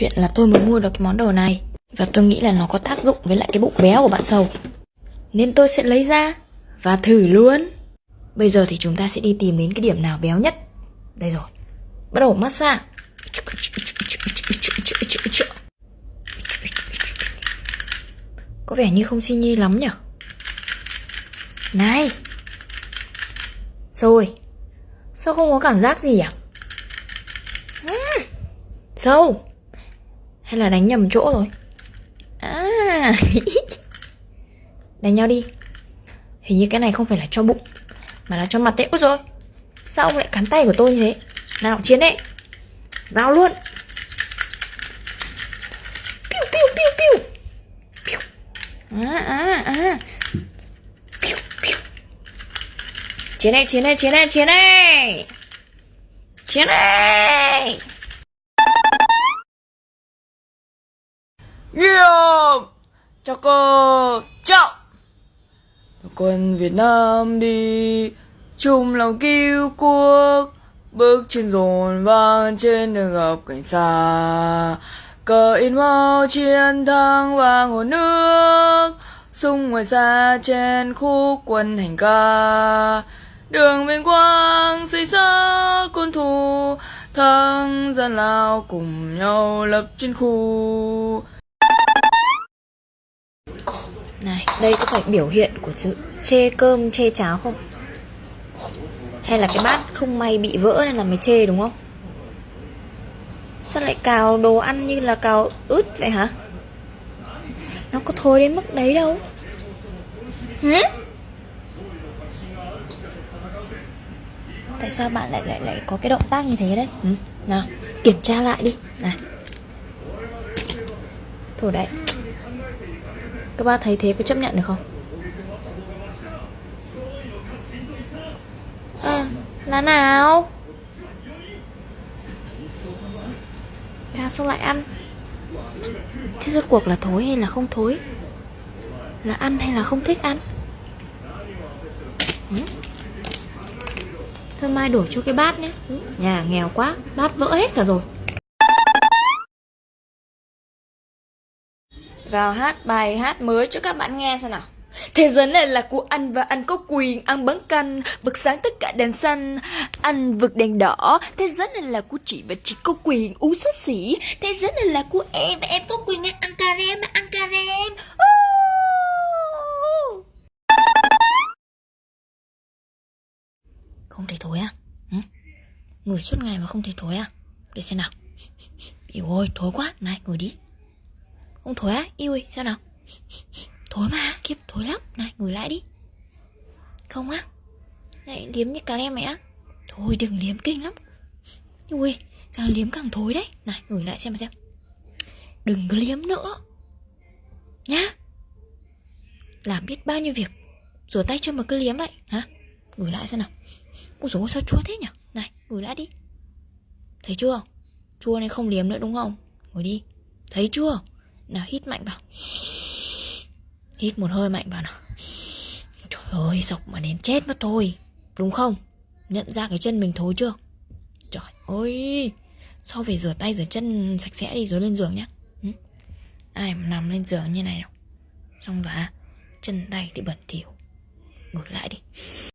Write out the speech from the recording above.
Chuyện là tôi mới mua được cái món đồ này. Và tôi nghĩ là nó có tác dụng với lại cái bụng béo của bạn sầu. Nên tôi sẽ lấy ra Và thử luôn. Bây giờ thì chúng ta sẽ đi tìm đến cái điểm nào béo nhất. Đây rồi. Bắt đầu massage. Có vẻ như không xin nhi lắm nhỉ? Này! Rồi Sao không có cảm giác gì à? Sâu hay là đánh nhầm chỗ rồi? À. Đánh nhau đi. Hình như cái này không phải là cho bụng, Mà là cho mặt đấy Úi rồi Sao ông lại cắn tay của tôi như thế? Nào, chiến đấy Vào luôn. Piu piu piu piu. Piu. À à à. Piu piu. Chiến này chiến này chiến này chiến này Chiến này Nghiêm Chào! Cô Chào Quân Việt Nam đi. Chung lòng cứu quốc Bước trên dồn vang trên đường gặp cảnh xa. Cờ in mau chiến thắng vang hồ nước. Sung ngoài xa trên khúc quân hành ca. Đường vinh quang xây xa quân thù. Thắng gian lao cùng nhau lập chiến khu. Này, đây có phải biểu hiện của chữ chê cơm chê cháo không? Hay là cái bát không may bị vỡ nên là mới chê đúng không? Sao lại cào đồ ăn như là cào ướt vậy hả? Nó có thối đến mức đấy đâu Hử? Tại sao bạn lại lại lại có cái động tác như thế đấy? Ừ? Nào, kiểm tra lại đi Này Thôi đấy Các bác thấy thế có chấp nhận được không? À, là nào? Ra xong lại ăn? Thế rốt cuộc là thối hay là không thối? Là ăn hay là không thích ăn? Ừ? Thôi mai đổ cho cái bát nhé ừ, Nhà nghèo quá Bát vỡ hết cả rồi Vào hát bài hát mới cho các bạn nghe xem nào. Thế giới này là của anh và anh có quyền ăn bắn canh Vực sáng tất cả đèn xanh. Anh vực đèn đỏ. Thế giới này là của chị và chị có quyền uống sách xỉ. Thế giới này là của em và em có quyền ăn cà rem ăn cà rem. Không thể thối à? Ừ? Ngửi suốt ngày mà không thể thối à? Để xem nào. Yêu ơi, thối quá. Này, ngồi đi. Không thối á? Yêu ơi, sao nào? Thối mà, kiếp thối lắm. Này, ngửi lại đi. Không á? Này, liếm như cà lem mẹ á. Thôi đừng liếm kinh lắm. Ui, càng liếm càng thối đấy? Này, ngửi lại xem xem. Đừng có liếm nữa. Nhá. Làm biết bao nhiêu việc Rửa tay chưa mà cứ liếm vậy. Hả? Ngửi lại xem nào. Ôi dồi sao chua thế nhỉ? Này ngửi lại đi. Thấy chưa? Chua nên không liếm nữa đúng không? Ngồi đi. Thấy chưa? Nào hít mạnh vào. Hít một hơi mạnh vào nào. Trời ơi sọc mà đến chết mất thôi. Đúng không? Nhận ra cái chân mình thối chưa? Trời ơi. Sau về rửa tay rửa chân sạch sẽ đi rồi lên giường nhá. Ừ? Ai mà nằm lên giường như này đâu, Xong và chân tay thì bẩn thỉu. Ngồi lại đi.